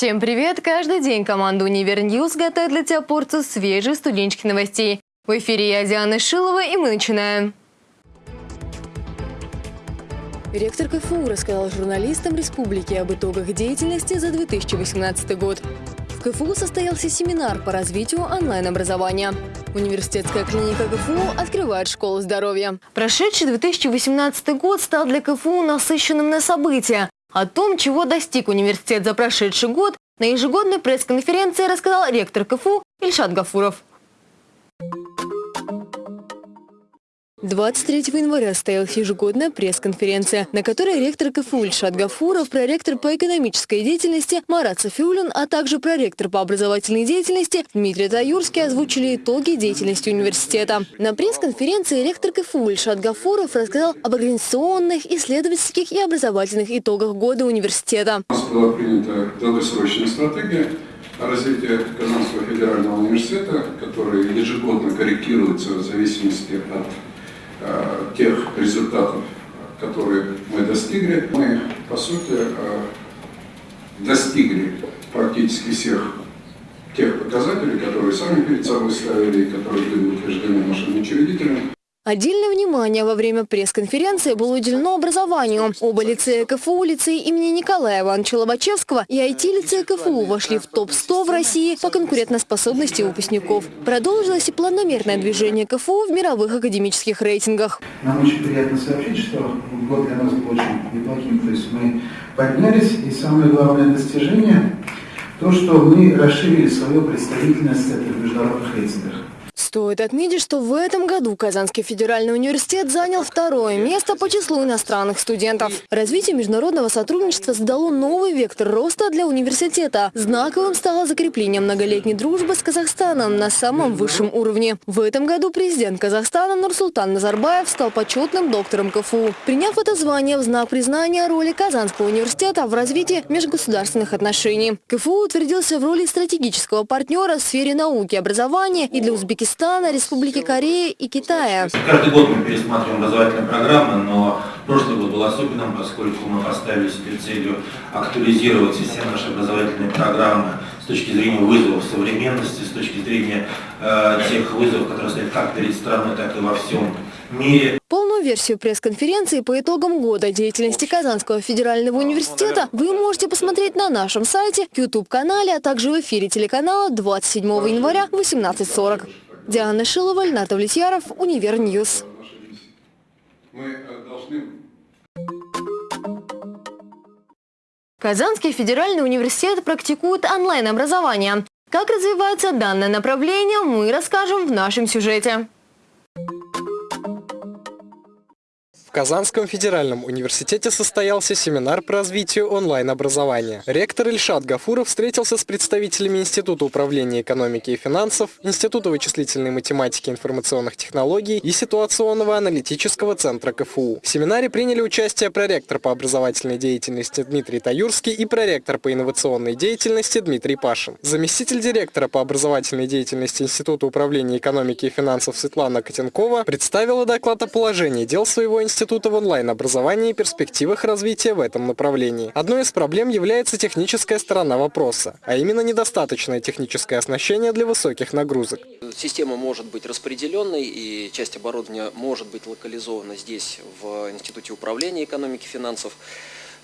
Всем привет! Каждый день команда «Univer News» готовит для тебя порцию свежих студенческих новостей. В эфире я, Диана Шилова, и мы начинаем. Ректор КФУ рассказал журналистам республики об итогах деятельности за 2018 год. В КФУ состоялся семинар по развитию онлайн-образования. Университетская клиника КФУ открывает школу здоровья. Прошедший 2018 год стал для КФУ насыщенным на события. О том, чего достиг университет за прошедший год, на ежегодной пресс-конференции рассказал ректор КФУ Ильшат Гафуров. 23 января состоялась ежегодная пресс-конференция, на которой ректор КФУ Ильшат Гафуров, проректор по экономической деятельности Марат Софиулин, а также проректор по образовательной деятельности Дмитрий Таюрский озвучили итоги деятельности университета. На пресс-конференции ректор КФУ Ильшат Гафуров рассказал об организационных, исследовательских и образовательных итогах года университета. У нас была принята долгосрочная стратегия развития Казанского федерального университета, которая ежегодно корректируется в зависимости от тех результатов, которые мы достигли. Мы, по сути, э, достигли практически всех тех показателей, которые сами перед собой ставили которые были утверждены нашими учредителями. Отдельное внимание во время пресс-конференции было уделено образованию. Оба лицея КФУ, лицей имени Николая Ивановича Лобачевского и IT-лицей КФУ вошли в топ-100 в России по конкурентоспособности выпускников. Продолжилось и планомерное движение КФУ в мировых академических рейтингах. Нам очень приятно сообщить, что год для нас был очень неплохим. То есть мы поднялись, и самое главное достижение – то, что мы расширили свою представительность в международных рейтингах. Стоит отметить, что в этом году Казанский федеральный университет занял второе место по числу иностранных студентов. Развитие международного сотрудничества задало новый вектор роста для университета. Знаковым стало закрепление многолетней дружбы с Казахстаном на самом высшем уровне. В этом году президент Казахстана Нурсултан Назарбаев стал почетным доктором КФУ. Приняв это звание в знак признания роли Казанского университета в развитии межгосударственных отношений. КФУ утвердился в роли стратегического партнера в сфере науки образования и для Узбекистана Казахстана, Республики Корея и Китая. Каждый год мы пересматриваем образовательные программы, но прошлый год был особенным, поскольку мы поставили себе целью актуализировать все наши образовательные программы с точки зрения вызовов современности, с точки зрения э, тех вызовов, которые стоят как перед страной, так и во всем мире. Полную версию пресс-конференции по итогам года деятельности Казанского федерального университета вы можете посмотреть на нашем сайте, YouTube-канале, а также в эфире телеканала 27 января в 18.40. Диана Шилова, Ленар Давлетьяров, Univer News. Казанский федеральный университет практикует онлайн-образование. Как развивается данное направление, мы расскажем в нашем сюжете. В Казанском федеральном университете состоялся семинар по развитию онлайн-образования. Ректор Ильшат Гафуров встретился с представителями Института управления экономики и финансов, Института вычислительной математики и информационных технологий и ситуационного аналитического центра КФУ. В семинаре приняли участие проректор по образовательной деятельности Дмитрий Таюрский и проректор по инновационной деятельности Дмитрий Пашин. Заместитель директора по образовательной деятельности Института управления экономики и финансов Светлана Котенкова представила доклад о положении дел своего института института в онлайн-образовании и перспективах развития в этом направлении. Одной из проблем является техническая сторона вопроса, а именно недостаточное техническое оснащение для высоких нагрузок. Система может быть распределенной, и часть оборудования может быть локализована здесь, в Институте управления экономики и финансов.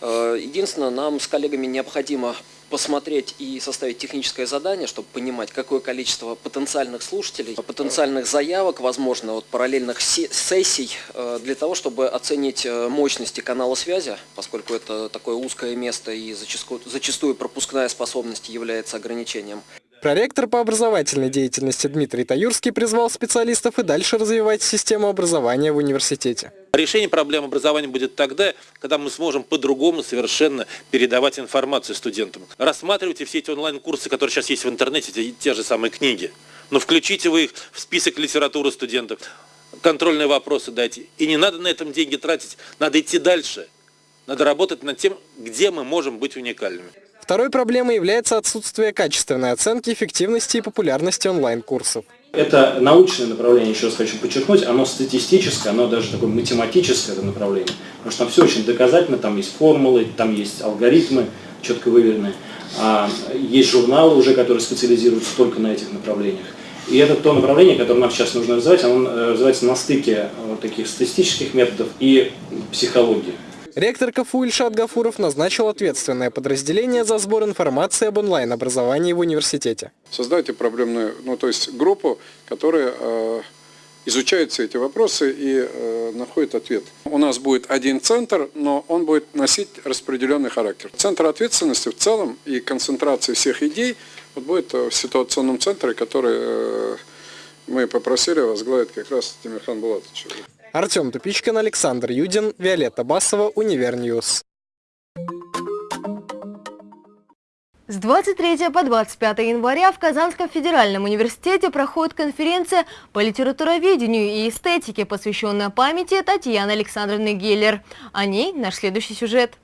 Э, единственное, нам с коллегами необходимо посмотреть и составить техническое задание, чтобы понимать, какое количество потенциальных слушателей, потенциальных заявок, возможно, вот параллельных сессий, э, для того, чтобы оценить э, мощности канала связи, поскольку это такое узкое место и зачастую, зачастую пропускная способность является ограничением. Проректор по образовательной деятельности Дмитрий Таюрский призвал специалистов и дальше развивать систему образования в университете. Решение проблем образования будет тогда, когда мы сможем по-другому совершенно передавать информацию студентам. Рассматривайте все эти онлайн-курсы, которые сейчас есть в интернете, те, те же самые книги. Но включите вы их в список литературы студентов, контрольные вопросы дайте. И не надо на этом деньги тратить, надо идти дальше. Надо работать над тем, где мы можем быть уникальными. Второй проблемой является отсутствие качественной оценки эффективности и популярности онлайн-курсов. Это научное направление, еще раз хочу подчеркнуть, оно статистическое, оно даже такое математическое это направление. Потому что там все очень доказательно, там есть формулы, там есть алгоритмы, четко выверенные. А есть журналы уже, которые специализируются только на этих направлениях. И это то направление, которое нам сейчас нужно развивать, оно э, развивается на стыке вот таких статистических методов и психологии. Ректор КФУ Ильшат Гафуров назначил ответственное подразделение за сбор информации об онлайн-образовании в университете. Создайте проблемную, ну то есть группу, которая э, изучает все эти вопросы и э, находит ответ. У нас будет один центр, но он будет носить распределенный характер. Центр ответственности в целом и концентрация всех идей вот будет в ситуационном центре, который э, мы попросили возглавить как раз Тимирхан Булатович. Артем Тупичкин, Александр Юдин, Виолетта Басова, Univer News. С 23 по 25 января в Казанском федеральном университете проходит конференция по литературоведению и эстетике, посвященная памяти Татьяны Александровны Геллер. О ней наш следующий сюжет.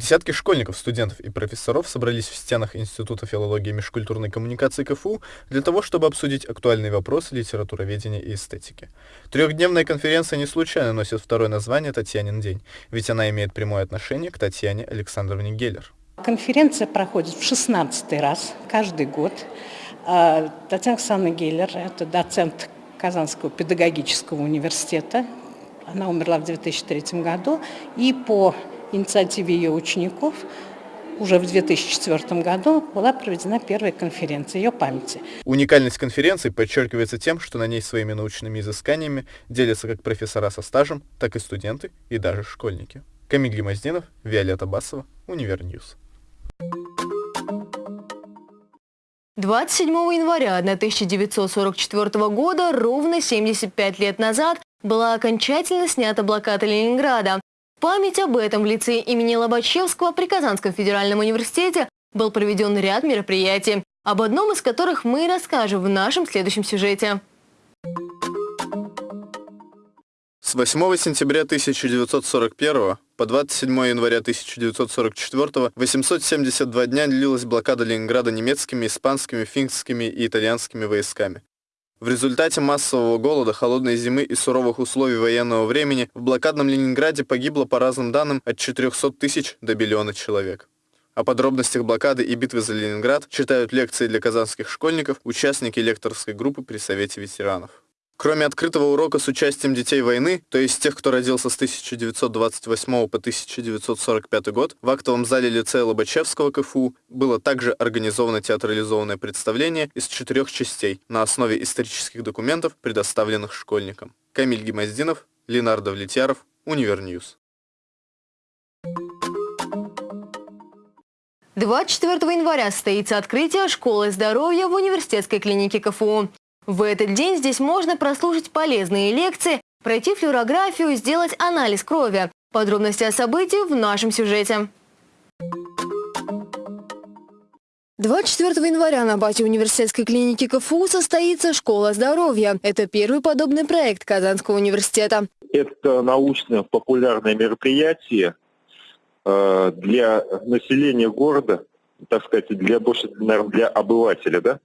Десятки школьников, студентов и профессоров собрались в стенах Института филологии и межкультурной коммуникации КФУ для того, чтобы обсудить актуальные вопросы литературоведения и эстетики. Трехдневная конференция не случайно носит второе название «Татьянин день», ведь она имеет прямое отношение к Татьяне Александровне Геллер. Конференция проходит в 16 раз каждый год. А, Татьяна Александровна Геллер – это доцент Казанского педагогического университета. Она умерла в 2003 году. И по инициативе ее учеников уже в 2004 году была проведена первая конференция ее памяти. Уникальность конференции подчеркивается тем, что на ней своими научными изысканиями делятся как профессора со стажем, так и студенты и даже школьники. Камиль Гимаздинов, Виолетта Басова, Univer News. 27 января 1944 года, ровно 75 лет назад, была окончательно снята блокада Ленинграда память об этом в лицее имени Лобачевского при Казанском федеральном университете был проведен ряд мероприятий, об одном из которых мы расскажем в нашем следующем сюжете. С 8 сентября 1941 по 27 января 1944 872 дня длилась блокада Ленинграда немецкими, испанскими, финскими и итальянскими войсками. В результате массового голода, холодной зимы и суровых условий военного времени в блокадном Ленинграде погибло по разным данным от 400 тысяч до миллиона человек. О подробностях блокады и битвы за Ленинград читают лекции для казанских школьников, участники лекторской группы при Совете ветеранов. Кроме открытого урока с участием детей войны, то есть тех, кто родился с 1928 по 1945 год, в актовом зале лицея Лобачевского КФУ было также организовано театрализованное представление из четырех частей на основе исторических документов, предоставленных школьникам. Камиль Гимаздинов, Ленар Давлетьяров, Univer News. 24 января состоится открытие школы здоровья в университетской клинике КФУ. В этот день здесь можно прослушать полезные лекции, пройти флюорографию, сделать анализ крови. Подробности о событии в нашем сюжете. 24 января на базе университетской клиники КФУ состоится «Школа здоровья». Это первый подобный проект Казанского университета. Это научно-популярное мероприятие э, для населения города, так сказать, для больше, наверное, для обывателя, да,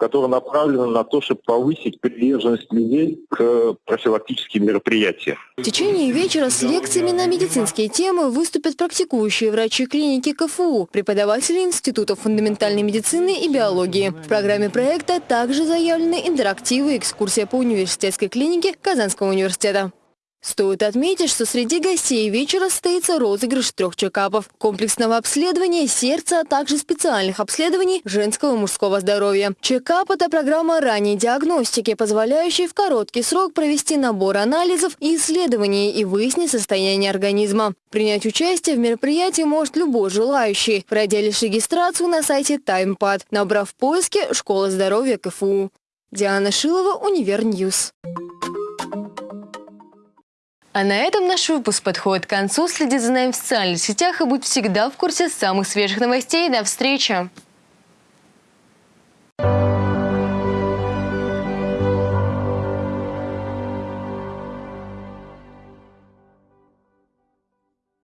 которая направлена на то, чтобы повысить приверженность людей к профилактическим мероприятиям. В течение вечера с лекциями на медицинские темы выступят практикующие врачи клиники КФУ, преподаватели Института фундаментальной медицины и биологии. В программе проекта также заявлены интерактивы и экскурсия по университетской клинике Казанского университета. Стоит отметить, что среди гостей вечера состоится розыгрыш трех чекапов, комплексного обследования сердца, а также специальных обследований женского и мужского здоровья. Чекап – это программа ранней диагностики, позволяющая в короткий срок провести набор анализов и исследований и выяснить состояние организма. Принять участие в мероприятии может любой желающий, пройдя лишь регистрацию на сайте TimePad, набрав в поиске «Школа здоровья КФУ». Диана Шилова, Univer News. А на этом наш выпуск подходит к концу. Следи за нами в социальных сетях и будь всегда в курсе самых свежих новостей. До встречи!